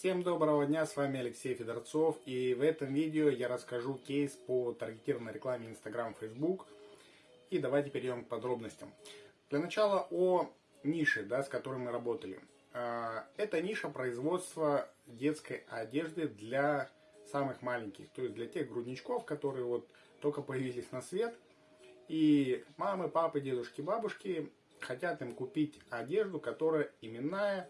Всем доброго дня, с вами Алексей Федорцов и в этом видео я расскажу кейс по таргетированной рекламе Instagram, Facebook и давайте перейдем к подробностям. Для начала о нише, да, с которой мы работали. А, это ниша производства детской одежды для самых маленьких, то есть для тех грудничков, которые вот только появились на свет и мамы, папы, дедушки, бабушки хотят им купить одежду, которая именная,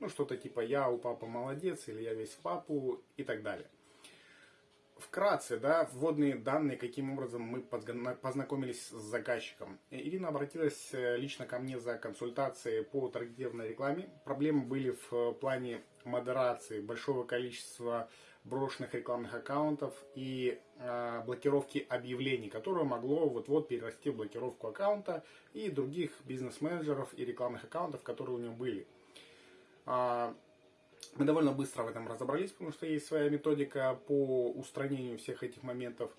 ну, что-то типа «я у папы молодец» или «я весь в папу» и так далее. Вкратце, да, вводные данные, каким образом мы познакомились с заказчиком. Ирина обратилась э, лично ко мне за консультацией по таргетированной рекламе. Проблемы были в э, плане модерации большого количества брошенных рекламных аккаунтов и э, блокировки объявлений, которое могло вот-вот перерасти в блокировку аккаунта и других бизнес-менеджеров и рекламных аккаунтов, которые у него были. А, мы довольно быстро в этом разобрались, потому что есть своя методика по устранению всех этих моментов.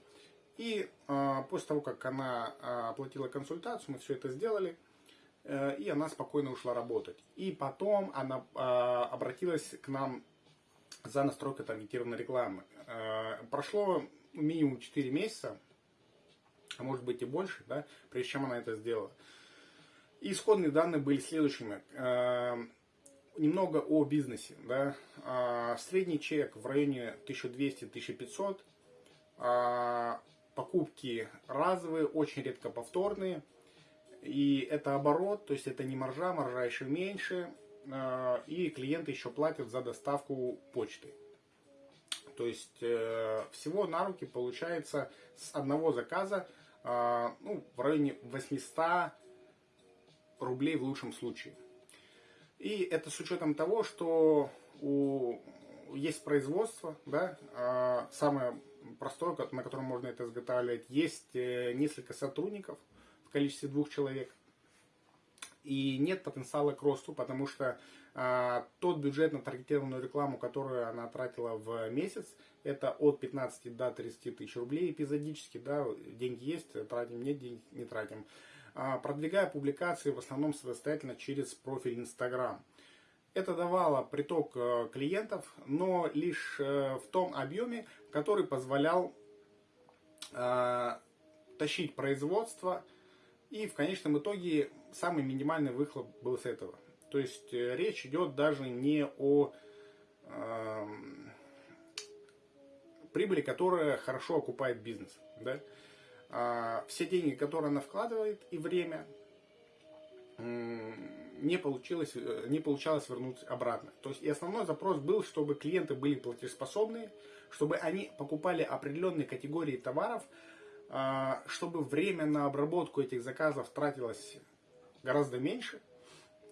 И а, после того, как она а, оплатила консультацию, мы все это сделали, э, и она спокойно ушла работать. И потом она обратилась к нам за настройкой таргетированной рекламы. Э, прошло минимум 4 месяца, а может быть и больше, да, прежде чем она это сделала. Исходные данные были следующими. Немного о бизнесе. Да. А, средний чек в районе 1200-1500. А, покупки разовые, очень редко повторные. И это оборот, то есть это не маржа, маржа еще меньше. А, и клиенты еще платят за доставку почты. То есть э, всего на руки получается с одного заказа ну, в районе 800 рублей в лучшем случае. И это с учетом того, что у, есть производство, да, а самое простое, на котором можно это изготавливать, есть э, несколько сотрудников в количестве двух человек. И нет потенциала к росту, потому что а, тот бюджет на таргетированную рекламу, которую она тратила в месяц, это от 15 до 30 тысяч рублей эпизодически, да, деньги есть, тратим, нет, денег не тратим. А, продвигая публикации в основном самостоятельно через профиль Instagram. Это давало приток э, клиентов, но лишь э, в том объеме, который позволял э, тащить производство. И в конечном итоге самый минимальный выхлоп был с этого. То есть речь идет даже не о э, прибыли, которая хорошо окупает бизнес. Да? А, все деньги, которые она вкладывает, и время, не получилось, э, не получалось вернуть обратно. То есть и основной запрос был, чтобы клиенты были платежеспособные, чтобы они покупали определенные категории товаров, а, чтобы время на обработку этих заказов тратилось гораздо меньше,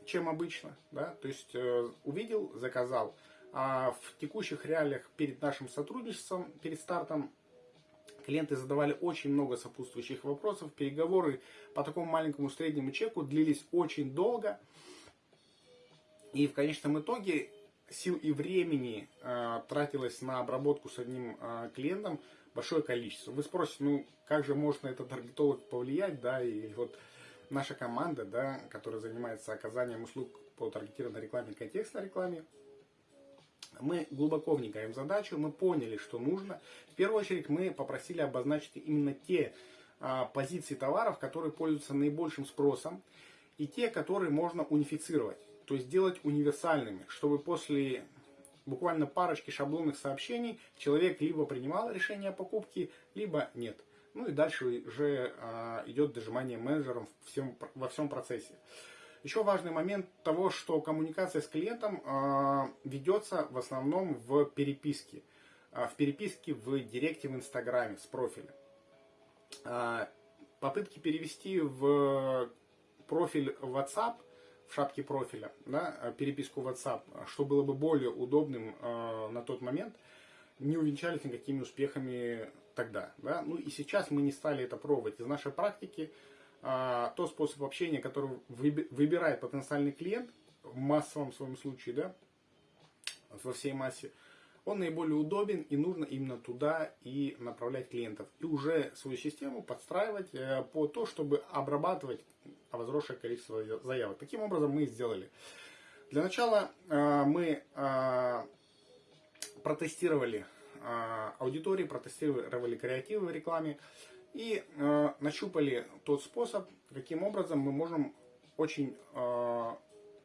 чем обычно. Да? То есть э, увидел, заказал. А в текущих реалиях перед нашим сотрудничеством, перед стартом Клиенты задавали очень много сопутствующих вопросов. Переговоры по такому маленькому среднему чеку длились очень долго. И в конечном итоге сил и времени э, тратилось на обработку с одним э, клиентом большое количество. Вы спросите, ну как же может на этот таргетолог повлиять, да, и вот наша команда, да, которая занимается оказанием услуг по таргетированной рекламе контекстной рекламе, мы глубоко вникаем в задачу, мы поняли, что нужно. В первую очередь мы попросили обозначить именно те а, позиции товаров, которые пользуются наибольшим спросом, и те, которые можно унифицировать, то есть сделать универсальными, чтобы после буквально парочки шаблонных сообщений человек либо принимал решение о покупке, либо нет. Ну и дальше уже а, идет дожимание менеджером всем, во всем процессе. Еще важный момент того, что коммуникация с клиентом э, ведется в основном в переписке. Э, в переписке в директе в Инстаграме с профиля. Э, попытки перевести в профиль WhatsApp, в шапке профиля, да, переписку WhatsApp, что было бы более удобным на тот момент, не увенчались никакими успехами тогда. Да? Ну и сейчас мы не стали это пробовать. Из нашей практики а, тот способ общения, который выбирает потенциальный клиент, в массовом своем случае, да, во всей массе, он наиболее удобен и нужно именно туда и направлять клиентов. И уже свою систему подстраивать э, по то, чтобы обрабатывать возросшее количество заявок. Таким образом мы и сделали. Для начала э, мы э, протестировали аудитории, протестировали креативы в рекламе и нащупали тот способ, каким образом мы можем очень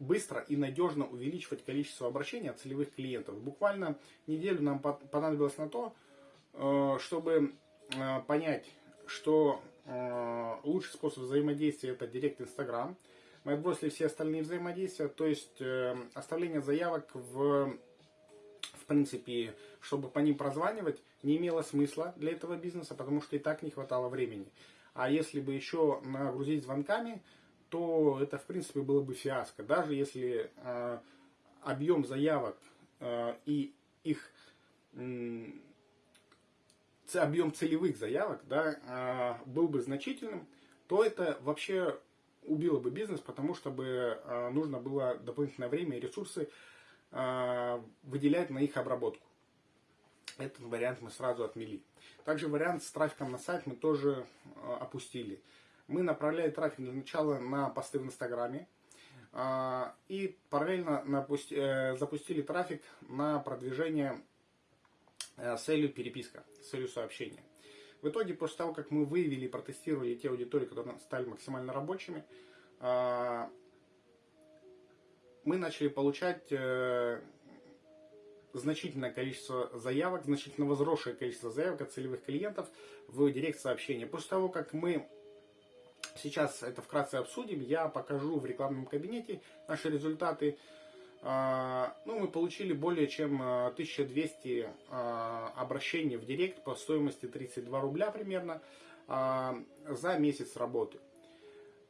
быстро и надежно увеличивать количество обращений от целевых клиентов. Буквально неделю нам понадобилось на то, э, чтобы э, понять, что э, лучший способ взаимодействия это директ Инстаграм. Мы отбросили все остальные взаимодействия, то есть оставление заявок в, в принципе, чтобы по ним прозванивать, не имело смысла для этого бизнеса, потому что и так не хватало времени. А если бы еще нагрузить звонками, то это, в принципе, было бы фиаско. Даже если э, объем заявок э, и их э, объем целевых заявок да, э, был бы значительным, то это вообще убило бы бизнес, потому что бы э, нужно было дополнительное время и ресурсы э, выделять на их обработку. Этот вариант мы сразу отмели. Также вариант с трафиком на сайт мы тоже э, опустили мы направляли трафик для начала на посты в Инстаграме. А, и параллельно э, запустили трафик на продвижение э, с целью переписка, с целью сообщения. В итоге, после того, как мы выявили и протестировали те аудитории, которые стали максимально рабочими, мы начали получать э, значительное количество заявок, значительно возросшее количество заявок от целевых клиентов в директ сообщения. После того, как мы Сейчас это вкратце обсудим. Я покажу в рекламном кабинете наши результаты. А, ну, мы получили более чем 1200 а, а, обращений в директ по стоимости 32 рубля примерно за месяц работы.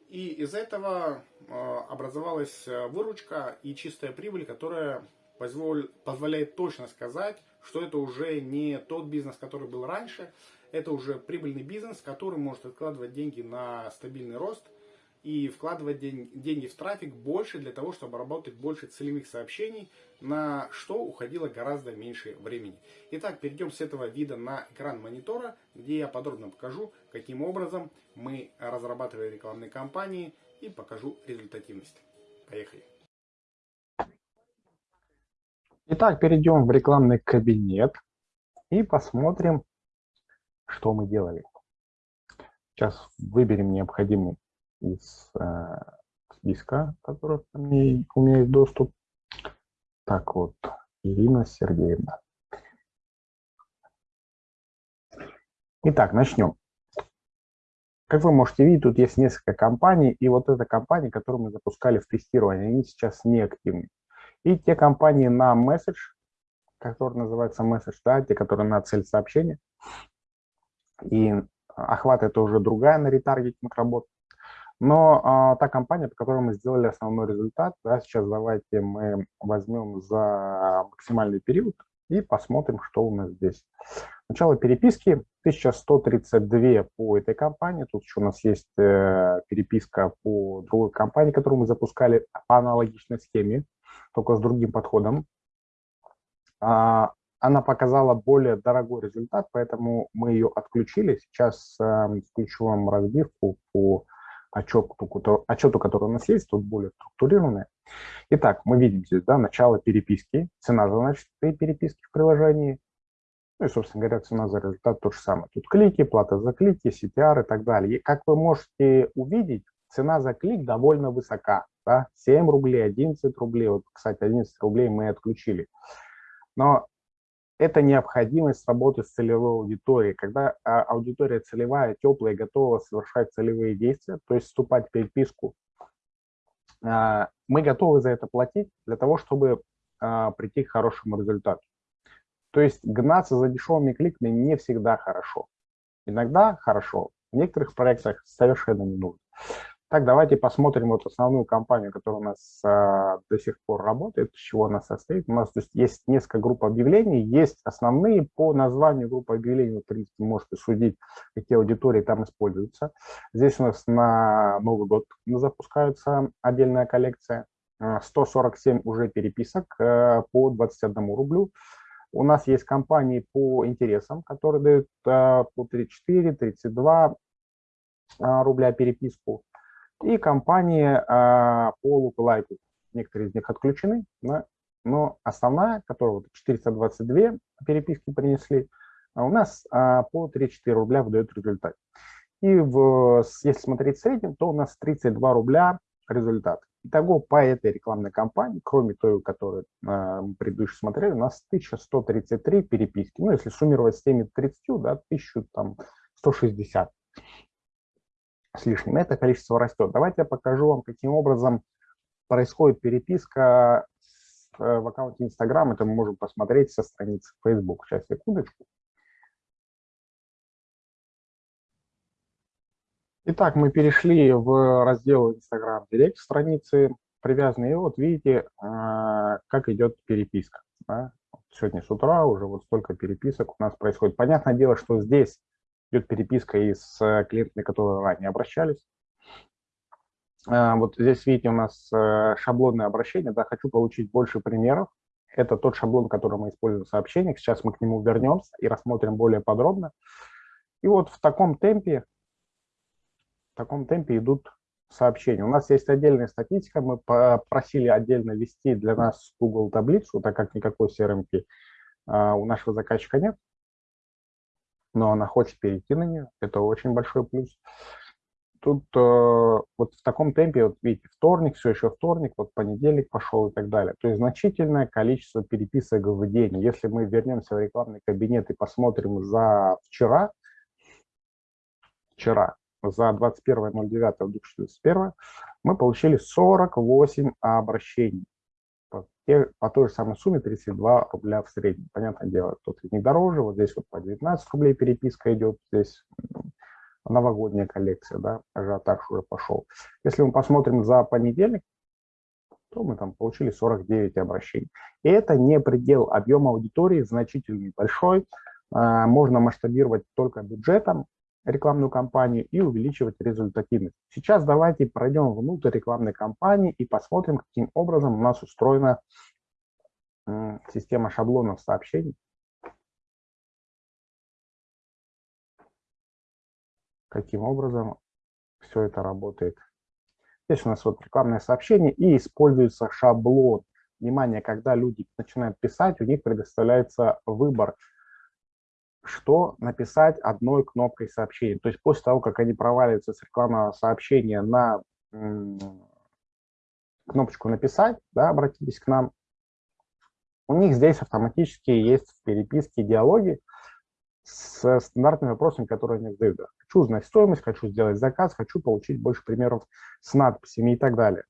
И из этого образовалась выручка и чистая прибыль, которая позволяет точно сказать, что это уже не тот бизнес, который был раньше, это уже прибыльный бизнес, который может откладывать деньги на стабильный рост и вкладывать деньги в трафик больше для того, чтобы работать больше целевых сообщений, на что уходило гораздо меньше времени. Итак, перейдем с этого вида на экран монитора, где я подробно покажу, каким образом мы разрабатывали рекламные кампании и покажу результативность. Поехали. Итак, перейдем в рекламный кабинет и посмотрим, что мы делали. Сейчас выберем необходимый из э, списка, который у меня есть доступ. Так вот, Ирина Сергеевна. Итак, начнем. Как вы можете видеть, тут есть несколько компаний, и вот эта компания, которую мы запускали в тестирование, они сейчас не активны. И те компании на месседж, которые называются месседж, да, те, которые на цель сообщения, и охват это уже другая на ретаргетинг работа. Но а, та компания, по которой мы сделали основной результат, да, сейчас давайте мы возьмем за максимальный период и посмотрим, что у нас здесь. Начало переписки 1132 по этой компании. Тут еще у нас есть э, переписка по другой компании, которую мы запускали по аналогичной схеме, только с другим подходом. А, она показала более дорогой результат, поэтому мы ее отключили. Сейчас э, включу вам разбивку по отчету, отчету, который у нас есть, тут более структурированная. Итак, мы видим здесь да, начало переписки, цена за начатой переписки в приложении, ну и, собственно говоря, цена за результат то же самое. Тут клики, плата за клики, CTR и так далее. И как вы можете увидеть, цена за клик довольно высока. Да? 7 рублей, 11 рублей. Вот, кстати, 11 рублей мы отключили. Но это необходимость работы с целевой аудиторией. Когда а, аудитория целевая, теплая, готова совершать целевые действия, то есть вступать в переписку, а, мы готовы за это платить для того, чтобы а, прийти к хорошему результату. То есть гнаться за дешевыми кликами не всегда хорошо. Иногда хорошо, в некоторых проектах совершенно не нужно. Так, давайте посмотрим вот основную компанию, которая у нас а, до сих пор работает, из чего она состоит. У нас то есть, есть несколько групп объявлений, есть основные по названию группы объявлений, вы, в принципе, можете судить, какие аудитории там используются. Здесь у нас на Новый год запускается отдельная коллекция. 147 а, уже переписок а, по 21 рублю. У нас есть компании по интересам, которые дают а, по 34, 32 а, рубля переписку и компании а, по лук-лайку. Некоторые из них отключены, но но основная, которую вот 422 переписки принесли, а у нас а, по 3-4 рубля выдает результат. И в, если смотреть в среднем, то у нас 32 рубля результат. Итого по этой рекламной кампании, кроме той, которую э, мы предыдущие смотрели, у нас 1133 переписки. Ну, если суммировать с теми 30, да, 1160 с лишним. Это количество растет. Давайте я покажу вам, каким образом происходит переписка э, в аккаунте Instagram. Это мы можем посмотреть со страницы Facebook. Сейчас, секундочку. Итак, мы перешли в раздел Instagram Direct страницы привязанные. И вот видите, а, как идет переписка. Сегодня с утра уже вот столько переписок у нас происходит. Понятное дело, что здесь идет переписка и с э, клиентами, которые ранее обращались. А, вот здесь видите у нас э, шаблонное обращение. Да, хочу получить больше примеров. Это тот шаблон, который мы используем в сообщениях. Сейчас мы к нему вернемся и рассмотрим более подробно. И вот в таком темпе в таком темпе идут сообщения. У нас есть отдельная статистика, мы просили отдельно ввести для нас Google таблицу, так как никакой CRM а, у нашего заказчика нет, но она хочет перейти на нее, это очень большой плюс. Тут э, вот в таком темпе, вот видите, вторник, все еще вторник, вот понедельник пошел и так далее. То есть значительное количество переписок в день. Если мы вернемся в рекламный кабинет и посмотрим за вчера, вчера, за 21.09.2021 мы получили 48 обращений по, по той же самой сумме 32 рубля в среднем. Понятное дело, тут не дороже, вот здесь вот по 19 рублей переписка идет, здесь новогодняя коллекция, да, ажиотаж уже пошел. Если мы посмотрим за понедельник, то мы там получили 49 обращений. И это не предел объема аудитории, значительный, большой. А, можно масштабировать только бюджетом, рекламную кампанию и увеличивать результативность. Сейчас давайте пройдем внутрь рекламной кампании и посмотрим, каким образом у нас устроена система шаблонов сообщений. Каким образом все это работает. Здесь у нас вот рекламное сообщение и используется шаблон. Внимание, когда люди начинают писать, у них предоставляется выбор – что написать одной кнопкой сообщения. То есть после того, как они проваливаются с рекламного сообщения на кнопочку «Написать», да, обратитесь к нам, у них здесь автоматически есть в переписке диалоги с стандартными вопросами, которые они задают. Хочу узнать стоимость, хочу сделать заказ, хочу получить больше примеров с надписями и так далее.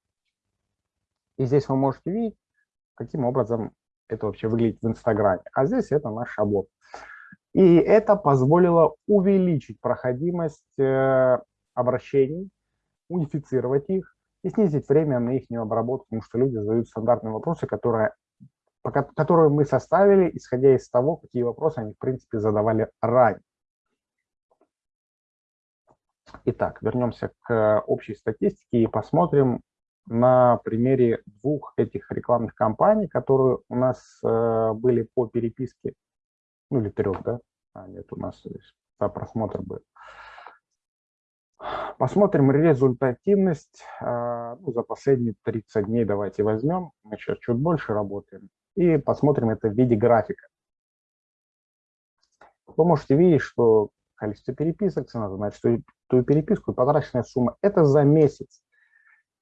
И здесь вы можете видеть, каким образом это вообще выглядит в Инстаграме. А здесь это наш шаблон. И это позволило увеличить проходимость э, обращений, унифицировать их и снизить время на их обработку, потому что люди задают стандартные вопросы, которые, которые мы составили, исходя из того, какие вопросы они, в принципе, задавали ранее. Итак, вернемся к общей статистике и посмотрим на примере двух этих рекламных кампаний, которые у нас э, были по переписке ну или трех, да? А, нет, у нас здесь за просмотр будет. Посмотрим результативность а, ну, за последние 30 дней. Давайте возьмем. Мы сейчас чуть больше работаем. И посмотрим это в виде графика. Вы можете видеть, что количество переписок, цена за ту переписку потраченная сумма – это за месяц.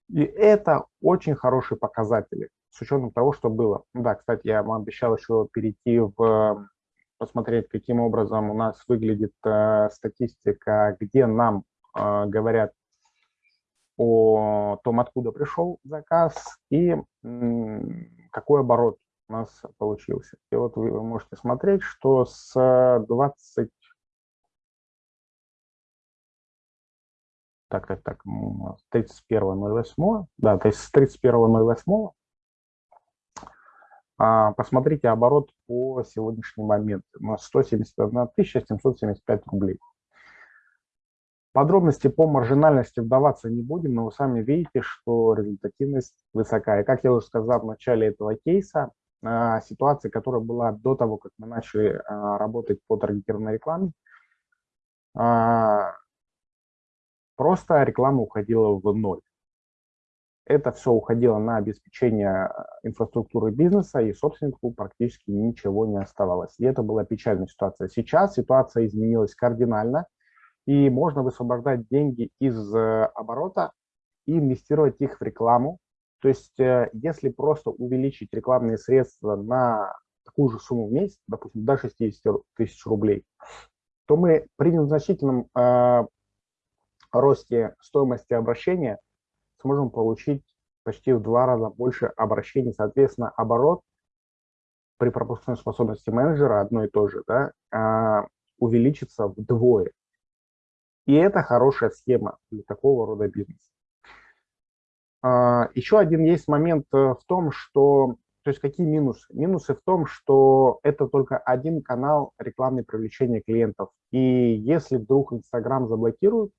И это очень хорошие показатели, с учетом того, что было. Да, кстати, я вам обещал еще перейти в посмотреть, каким образом у нас выглядит э, статистика, где нам э, говорят о том, откуда пришел заказ и какой оборот у нас получился. И вот вы можете смотреть, что с 20... Так, так, так, 31.08, да, то есть с 31.08 а, посмотрите оборот по сегодняшний момент. У нас 171 775 рублей. Подробности по маржинальности вдаваться не будем, но вы сами видите, что результативность высокая. Как я уже сказал в начале этого кейса, а, ситуация, которая была до того, как мы начали а, работать по таргетированной рекламе, просто реклама уходила в ноль. Это все уходило на обеспечение э, инфраструктуры бизнеса, и собственнику практически ничего не оставалось. И это была печальная ситуация. Сейчас ситуация изменилась кардинально, и можно высвобождать деньги из э, оборота и инвестировать их в рекламу. То есть, э, если просто увеличить рекламные средства на такую же сумму в месяц, допустим, до 60 тысяч рублей, то мы при незначительном э, росте стоимости обращения сможем получить почти в два раза больше обращений. Соответственно, оборот при пропускной способности менеджера одно и то же да, э, увеличится вдвое. И это хорошая схема для такого рода бизнеса. А, Еще один есть момент э, в том, что, то есть какие минусы? Минусы в том, что это только один канал рекламной привлечения клиентов. И если вдруг Инстаграм заблокируют,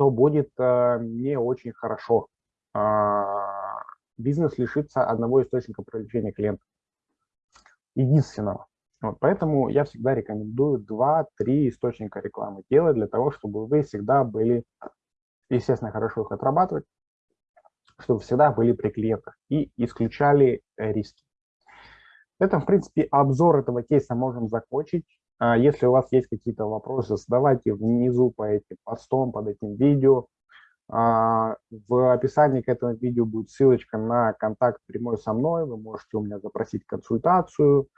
то будет э, не очень хорошо. А, бизнес лишится одного источника привлечения клиентов. Единственного. Вот, поэтому я всегда рекомендую 2-3 источника рекламы делать для того, чтобы вы всегда были естественно, хорошо их отрабатывать, чтобы всегда были при клиентах и исключали э, риски. На этом, в принципе, обзор этого кейса можем закончить. А, если у вас есть какие-то вопросы, задавайте внизу по этим постом, под этим видео. А, в описании к этому видео будет ссылочка на контакт прямой со мной. Вы можете у меня запросить консультацию,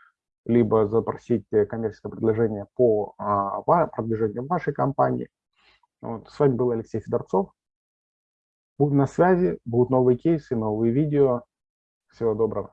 либо запросить коммерческое предложение по а, продвижению вашей компании. Вот. С вами был Алексей Федорцов. Будем на связи, будут новые кейсы, новые видео. Всего доброго.